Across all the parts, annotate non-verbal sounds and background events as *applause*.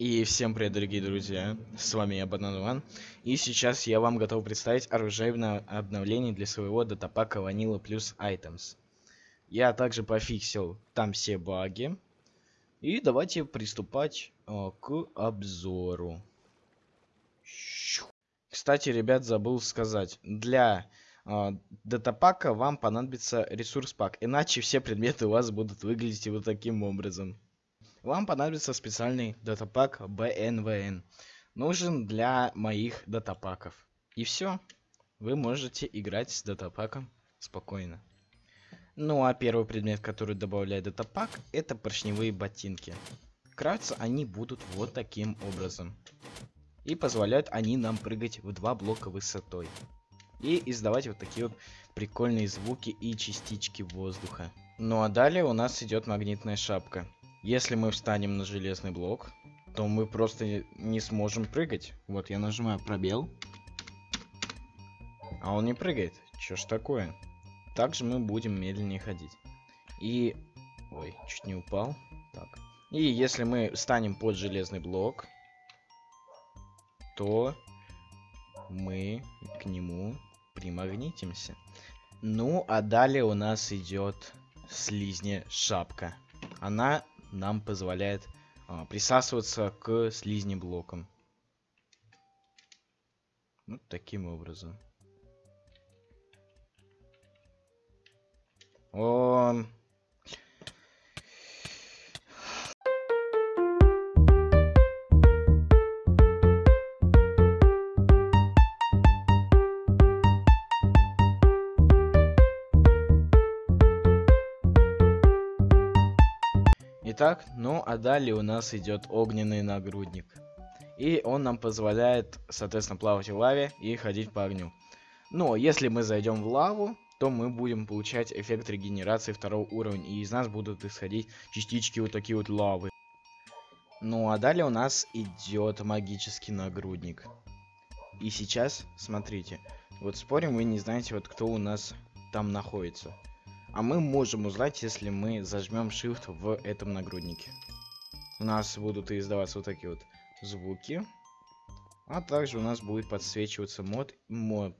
И всем привет, дорогие друзья, с вами я, Банан и сейчас я вам готов представить оружейное обновление для своего датапака Vanilla плюс Items. Я также пофиксил там все баги, и давайте приступать э, к обзору. Кстати, ребят, забыл сказать, для э, датапака вам понадобится ресурс пак, иначе все предметы у вас будут выглядеть вот таким образом вам понадобится специальный датапак BNVN. Нужен для моих датапаков. И все. Вы можете играть с датапаком спокойно. Ну а первый предмет, который добавляет датапак, это поршневые ботинки. Крафтятся они будут вот таким образом. И позволяют они нам прыгать в два блока высотой. И издавать вот такие вот прикольные звуки и частички воздуха. Ну а далее у нас идет магнитная шапка. Если мы встанем на железный блок, то мы просто не сможем прыгать. Вот я нажимаю пробел. А он не прыгает. Чё ж такое? Также мы будем медленнее ходить. И... Ой, чуть не упал. Так. И если мы встанем под железный блок, то мы к нему примагнитимся. Ну, а далее у нас идет слизня шапка. Она нам позволяет а, присасываться к слизни блокам. Вот таким образом. О, Итак, ну а далее у нас идет огненный нагрудник. И он нам позволяет, соответственно, плавать в лаве и ходить по огню. Но если мы зайдем в лаву, то мы будем получать эффект регенерации второго уровня. И из нас будут исходить частички вот такие вот лавы. Ну а далее у нас идет магический нагрудник. И сейчас, смотрите, вот спорим, вы не знаете, вот кто у нас там находится. А мы можем узнать, если мы зажмем Shift в этом нагруднике. У нас будут издаваться вот такие вот звуки. А также у нас будет подсвечиваться мод... моб.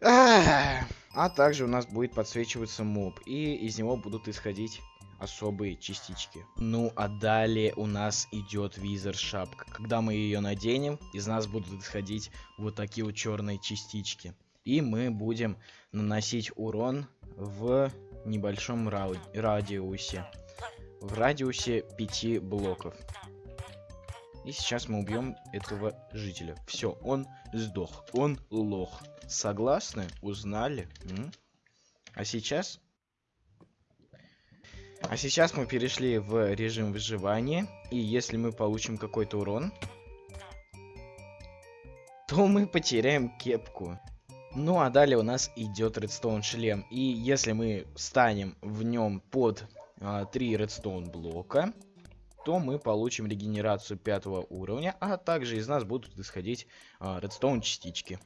А также у нас будет подсвечиваться моб. И из него будут исходить особые частички. Ну, а далее у нас идет визор шапка. Когда мы ее наденем, из нас будут исходить вот такие вот черные частички. И мы будем наносить урон в небольшом радиусе. В радиусе 5 блоков. И сейчас мы убьем этого жителя. Все, он сдох. Он лох. Согласны? Узнали? М? А сейчас... А сейчас мы перешли в режим выживания. И если мы получим какой-то урон, то мы потеряем кепку. Ну а далее у нас идет редстоун шлем. И если мы станем в нем под а, 3 редстоун блока, то мы получим регенерацию пятого уровня, а также из нас будут исходить а, редстоун частички.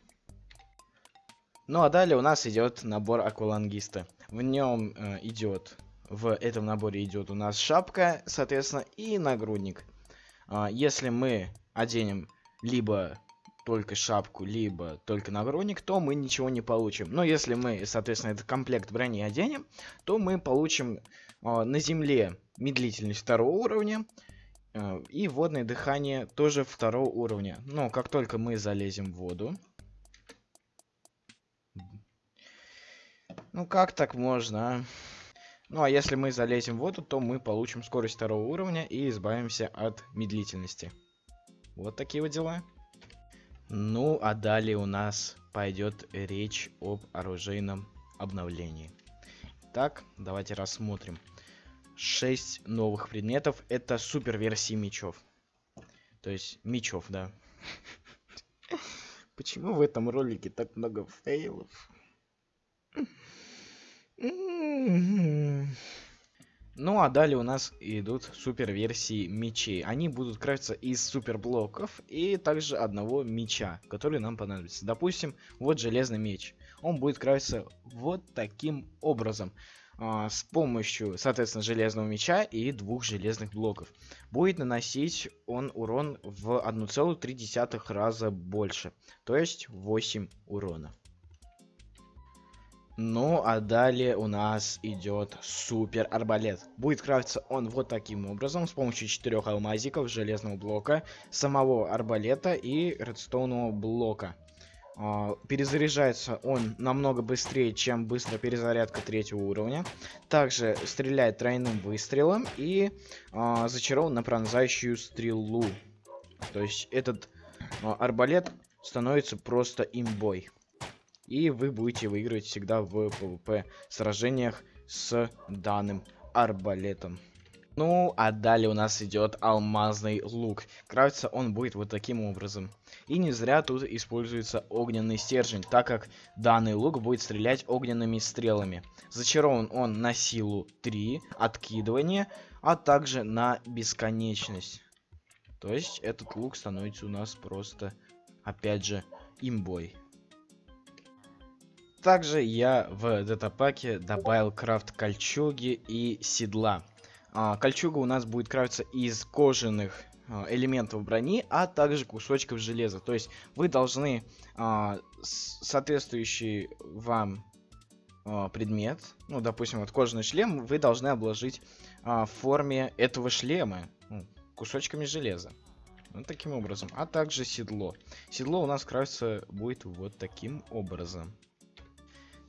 Ну а далее у нас идет набор аквалангиста. В нем э, идет, в этом наборе идет у нас шапка, соответственно, и нагрудник. А, если мы оденем либо только шапку, либо только нагрудник, то мы ничего не получим. Но если мы, соответственно, этот комплект брони оденем, то мы получим э, на земле медлительность второго уровня э, и водное дыхание тоже второго уровня. Но как только мы залезем в воду... Ну как так можно, а? Ну а если мы залезем в воду, то мы получим скорость второго уровня и избавимся от медлительности. Вот такие вот дела. Ну, а далее у нас пойдет речь об оружейном обновлении. Так, давайте рассмотрим. 6 новых предметов. Это супер версии мечов. То есть, мечов, да. *laughs* Почему в этом ролике так много фейлов? Ну а далее у нас идут супер версии мечей. Они будут крафтиться из супер блоков и также одного меча, который нам понадобится. Допустим, вот железный меч. Он будет крафтиться вот таким образом. а, с помощью, соответственно, железного меча и двух железных блоков. Будет наносить он урон в 1,3 раза больше, то есть 8 урона. Ну, а далее у нас идет супер арбалет. Будет крафтиться он вот таким образом, с помощью четырех алмазиков, железного блока, самого арбалета и редстоунового блока. Uh, перезаряжается он намного быстрее, чем быстрая перезарядка третьего уровня. Также стреляет тройным выстрелом и uh, зачарован на пронзающую стрелу. То есть этот uh, арбалет становится просто имбой. И вы будете выигрывать всегда в PvP сражениях с данным арбалетом. Ну, а далее у нас идет алмазный лук. Крафтится он будет вот таким образом. И не зря тут используется огненный стержень, так как данный лук будет стрелять огненными стрелами. Зачарован он на силу 3, откидывание, а также на бесконечность. То есть этот лук становится у нас просто, опять же, имбой. Также я в датапаке добавил крафт кольчуги и седла. А, кольчуга у нас будет крафтиться из кожаных а, элементов брони, а также кусочков железа. То есть вы должны а, соответствующий вам а, предмет, ну, допустим, вот кожаный шлем, вы должны обложить а, в форме этого шлема ну, кусочками железа. Вот таким образом. А также седло. Седло у нас крафтится будет вот таким образом.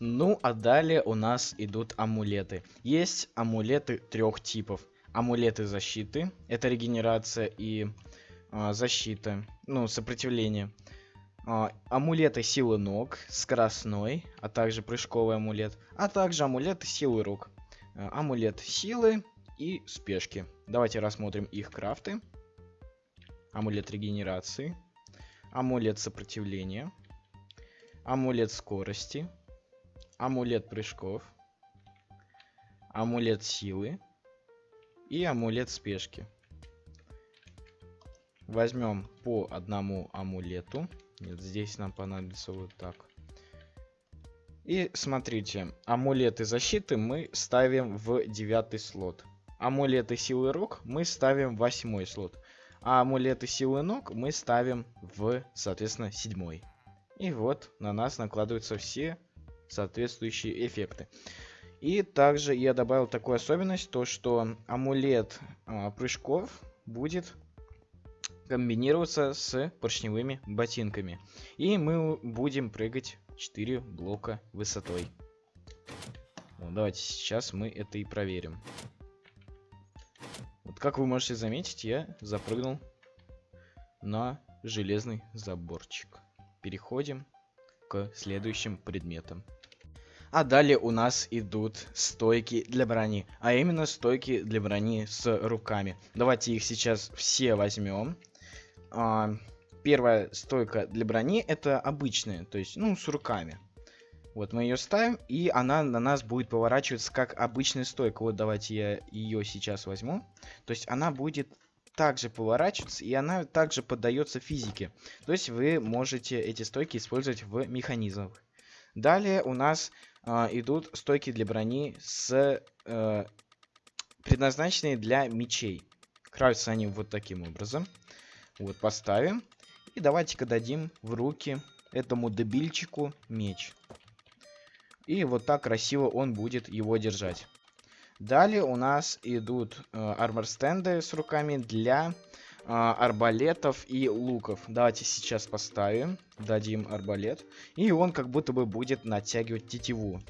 Ну, а далее у нас идут амулеты. Есть амулеты трех типов. Амулеты защиты, это регенерация и а, защита, ну, сопротивление. А, амулеты силы ног, скоростной, а также прыжковый амулет. А также амулеты силы рук. А, амулет силы и спешки. Давайте рассмотрим их крафты. Амулет регенерации. Амулет сопротивления. Амулет скорости амулет прыжков, амулет силы и амулет спешки. Возьмем по одному амулету. Нет, здесь нам понадобится вот так. И смотрите, амулеты защиты мы ставим в девятый слот. Амулеты силы рук мы ставим в восьмой слот. А амулеты силы ног мы ставим в, соответственно, седьмой. И вот на нас накладываются все соответствующие эффекты. И также я добавил такую особенность, то что амулет а, прыжков будет комбинироваться с поршневыми ботинками. И мы будем прыгать 4 блока высотой. Ну, давайте сейчас мы это и проверим. Вот как вы можете заметить, я запрыгнул на железный заборчик. Переходим следующим предметам. А далее у нас идут стойки для брони. А именно стойки для брони с руками. Давайте их сейчас все возьмем. А, первая стойка для брони это обычная, то есть, ну, с руками. Вот мы ее ставим, и она на нас будет поворачиваться как обычная стойка. Вот давайте я ее сейчас возьму. То есть она будет также поворачиваться, и она также поддается физике. То есть вы можете эти стойки использовать в механизмах. Далее у нас э, идут стойки для брони с э, предназначенные для мечей. Крафтятся они вот таким образом. Вот поставим. И давайте-ка дадим в руки этому дебильчику меч. И вот так красиво он будет его держать. Далее у нас идут э, армор-стенды с руками для а, арбалетов и луков. Давайте сейчас поставим, дадим арбалет. И он как будто бы будет натягивать тетиву.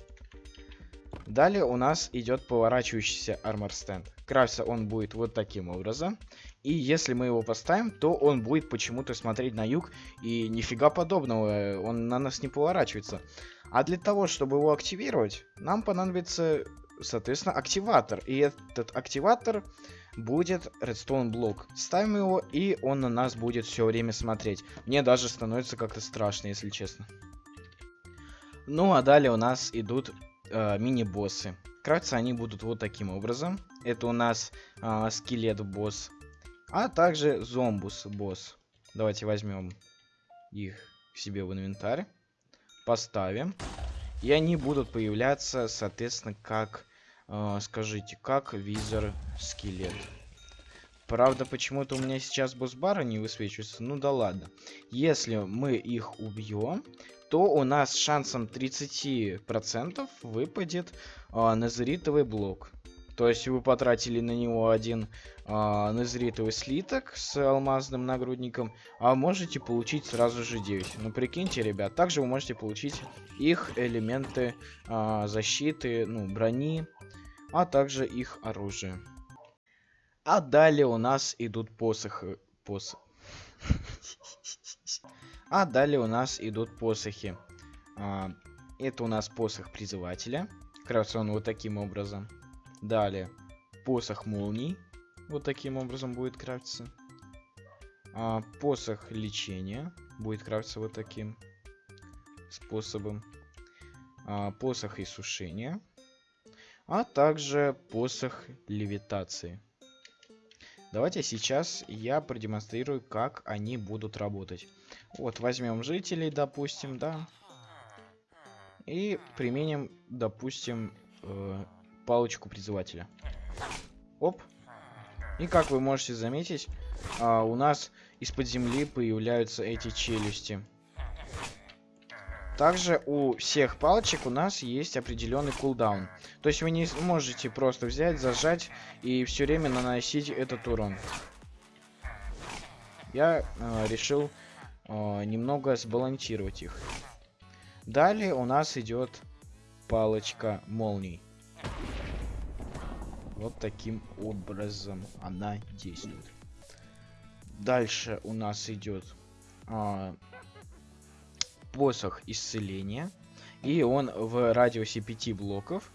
Далее у нас идет поворачивающийся армор стенд. Крафтится он будет вот таким образом. И если мы его поставим, то он будет почему-то смотреть на юг. И нифига подобного, он на нас не поворачивается. А для того, чтобы его активировать, нам понадобится, соответственно, активатор. И этот активатор будет редстоун блок. Ставим его, и он на нас будет все время смотреть. Мне даже становится как-то страшно, если честно. Ну, а далее у нас идут э, мини-боссы. Кратко они будут вот таким образом. Это у нас э, скелет-босс. А также зомбус-босс. Давайте возьмем их себе в инвентарь. Поставим. И они будут появляться, соответственно, как э, скажите, как визор скелет? Правда, почему-то у меня сейчас босс-бара не высвечивается. Ну да ладно. Если мы их убьем, то у нас шансом 30% выпадет э, назеритовый блок. То есть вы потратили на него один а, незритовый слиток с алмазным нагрудником, а можете получить сразу же 9. Ну прикиньте, ребят, также вы можете получить их элементы а, защиты, ну, брони, а также их оружие. А далее у нас идут посохи. Пос... *laughs* А далее у нас идут посохи. А, это у нас посох призывателя. Крафтится он вот таким образом. Далее, посох молний. Вот таким образом будет крафтиться. А, посох лечения будет крафтиться вот таким способом. А, посох иссушения. А также посох левитации. Давайте сейчас я продемонстрирую, как они будут работать. Вот, возьмем жителей, допустим, да. И применим, допустим, э, палочку призывателя. Оп. И как вы можете заметить, а, у нас из-под земли появляются эти челюсти. Также у всех палочек у нас есть определенный кулдаун. То есть вы не можете просто взять, зажать и все время наносить этот урон. Я э, решил э, немного сбалансировать их. Далее у нас идет палочка молний. Вот таким образом она действует. Дальше у нас идет а, посох исцеления. И он в радиусе 5 блоков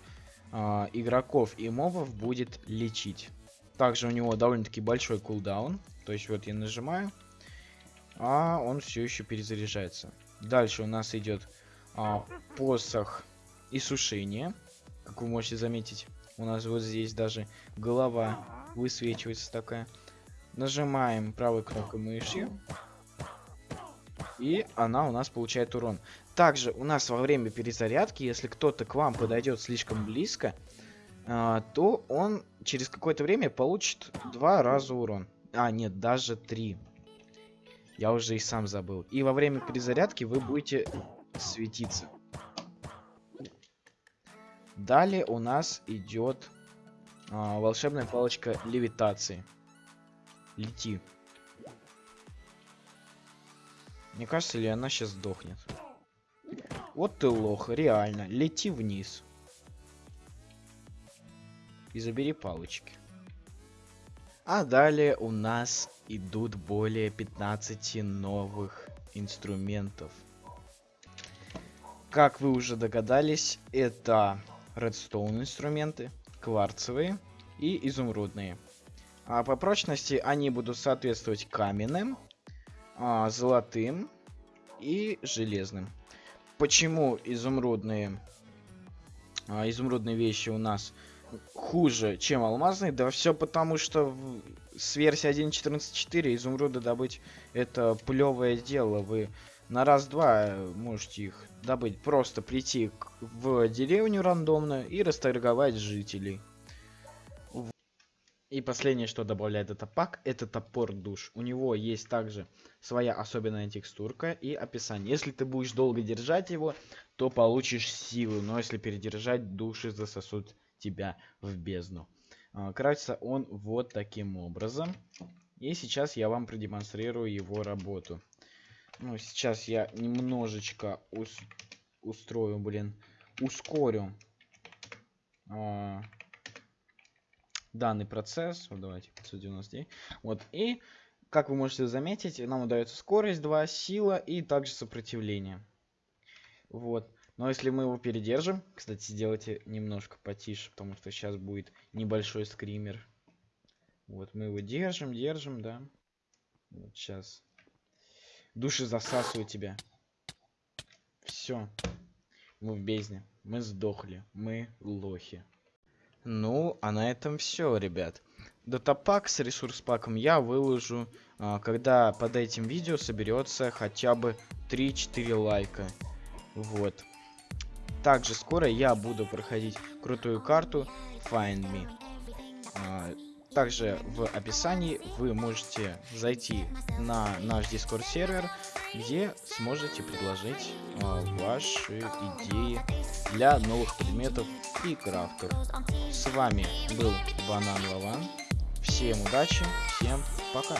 а, игроков и мобов будет лечить. Также у него довольно-таки большой кулдаун. То есть вот я нажимаю, а он все еще перезаряжается. Дальше у нас идет а, посох иссушения. Как вы можете заметить, у нас вот здесь даже голова высвечивается такая. Нажимаем правой кнопкой мыши. И она у нас получает урон. Также у нас во время перезарядки, если кто-то к вам подойдет слишком близко, э, то он через какое-то время получит два раза урон. А, нет, даже три. Я уже и сам забыл. И во время перезарядки вы будете светиться. Далее у нас идет а, волшебная палочка левитации. Лети. Мне кажется, ли она сейчас сдохнет. Вот ты лох, реально. Лети вниз. И забери палочки. А далее у нас идут более 15 новых инструментов. Как вы уже догадались, это редстоун инструменты, кварцевые и изумрудные. А по прочности они будут соответствовать каменным, а, золотым и железным. Почему изумрудные, а, изумрудные вещи у нас хуже, чем алмазные? Да все потому, что в, с версии 1.14.4 изумруды добыть это плевое дело. Вы на раз-два можете их добыть. Просто прийти в деревню рандомно и расторговать жителей. И последнее, что добавляет этот пак, это топор душ. У него есть также своя особенная текстурка и описание. Если ты будешь долго держать его, то получишь силу. Но если передержать, души засосут тебя в бездну. А, крафтится он вот таким образом. И сейчас я вам продемонстрирую его работу. Ну, сейчас я немножечко ус устрою, блин, ускорю а, данный процесс. Вот давайте 599. Вот, и, как вы можете заметить, нам удается скорость 2, сила и также сопротивление. Вот. Но если мы его передержим, кстати, сделайте немножко потише, потому что сейчас будет небольшой скример. Вот, мы его держим, держим, да. Вот сейчас Души засасывают тебя. Все. Мы в бездне. Мы сдохли. Мы лохи. Ну, а на этом все, ребят. Датапак с ресурс паком я выложу, а, когда под этим видео соберется хотя бы 3-4 лайка. Вот. Также скоро я буду проходить крутую карту Find Me. А, также в описании вы можете зайти на наш Discord сервер, где сможете предложить а, ваши идеи для новых предметов и крафтов. С вами был Банан Лаван. Всем удачи, всем пока.